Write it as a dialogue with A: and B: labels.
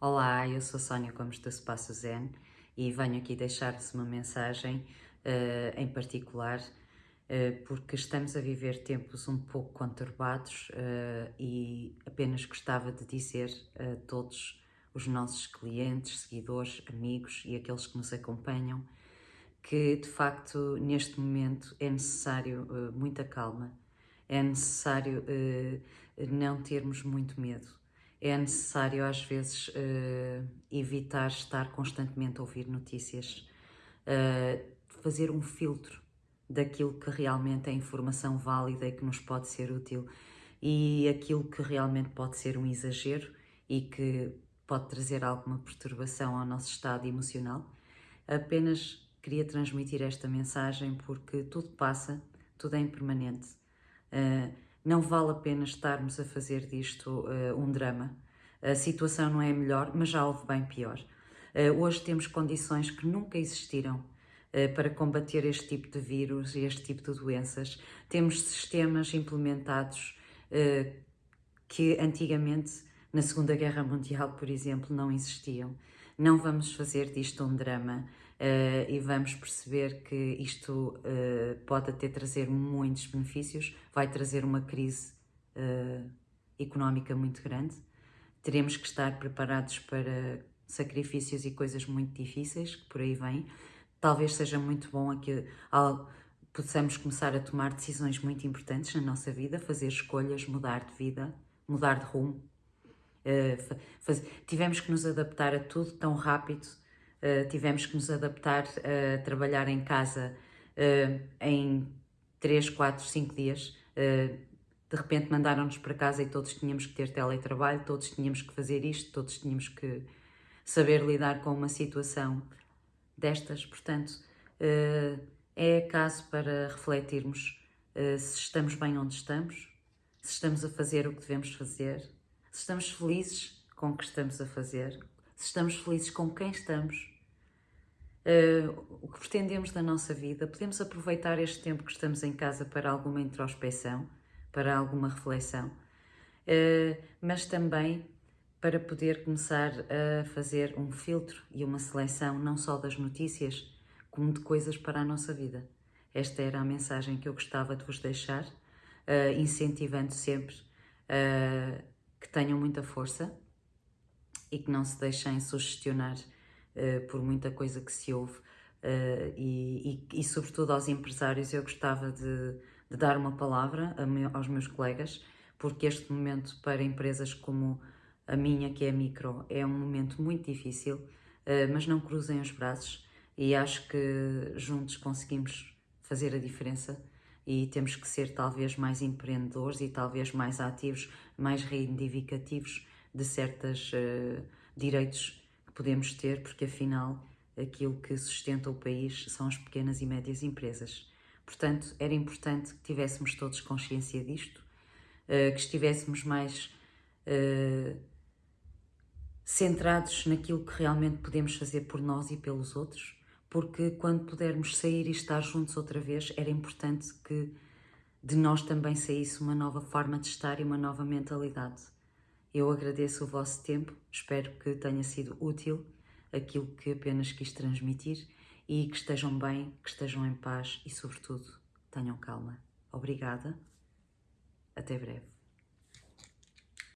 A: Olá, eu sou Sónia Gomes do Espaço Zen e venho aqui deixar-vos uma mensagem uh, em particular uh, porque estamos a viver tempos um pouco conturbados uh, e apenas gostava de dizer a todos os nossos clientes, seguidores, amigos e aqueles que nos acompanham que de facto neste momento é necessário muita calma, é necessário não termos muito medo é necessário às vezes uh, evitar estar constantemente a ouvir notícias, uh, fazer um filtro daquilo que realmente é informação válida e que nos pode ser útil e aquilo que realmente pode ser um exagero e que pode trazer alguma perturbação ao nosso estado emocional. Apenas queria transmitir esta mensagem porque tudo passa, tudo é impermanente. Uh, não vale a pena estarmos a fazer disto uh, um drama. A situação não é melhor, mas já houve bem pior. Uh, hoje temos condições que nunca existiram uh, para combater este tipo de vírus e este tipo de doenças. Temos sistemas implementados que antigamente, na Segunda Guerra Mundial, por exemplo, não existiam. Não vamos fazer disto um drama uh, e vamos perceber que isto uh, pode até trazer muitos benefícios, vai trazer uma crise uh, económica muito grande. Teremos que estar preparados para sacrifícios e coisas muito difíceis que por aí vêm. Talvez seja muito bom aqui ao, possamos começar a tomar decisões muito importantes na nossa vida, fazer escolhas, mudar de vida, mudar de rumo. Uh, faz... tivemos que nos adaptar a tudo tão rápido uh, tivemos que nos adaptar a trabalhar em casa uh, em 3, 4, 5 dias. De repente mandaram-nos para casa e todos tínhamos que ter teletrabalho, todos tínhamos que fazer isto, todos tínhamos que saber lidar com uma situação destas. Portanto, é caso para refletirmos se estamos bem onde estamos, se estamos a fazer o que devemos fazer, se estamos felizes com o que estamos a fazer, se estamos felizes com quem estamos uh, o que pretendemos da nossa vida, podemos aproveitar este tempo que estamos em casa para alguma introspeção, para alguma reflexão, uh, mas também para poder começar a fazer um filtro e uma seleção não só das notícias, como de coisas para a nossa vida. Esta era a mensagem que eu gostava de vos deixar, uh, incentivando sempre uh, que tenham muita força e que não se deixem sugestionar uh, por muita coisa que se ouve. Uh, e, e, e, sobretudo aos empresários, eu gostava de, de dar uma palavra meu, aos meus colegas, porque este momento para empresas como a minha, que é micro, é um momento muito difícil, uh, mas não cruzem os braços e acho que juntos conseguimos fazer a diferença e temos que ser talvez mais empreendedores e talvez mais ativos, mais reivindicativos de certos uh, direitos podemos ter, porque afinal aquilo que sustenta o país são as pequenas e médias empresas. Portanto, era importante que tivéssemos todos consciência disto, eh, que estivéssemos mais uh, centrados naquilo que realmente podemos fazer por nós e pelos outros, porque quando pudermos sair e estar juntos outra vez, era importante que de nós também saísse uma nova forma de estar e uma nova mentalidade. Eu agradeço o vosso tempo, espero que tenha sido útil aquilo que apenas quis transmitir e que estejam bem, que estejam em paz e, sobretudo, tenham calma. Obrigada. Até breve.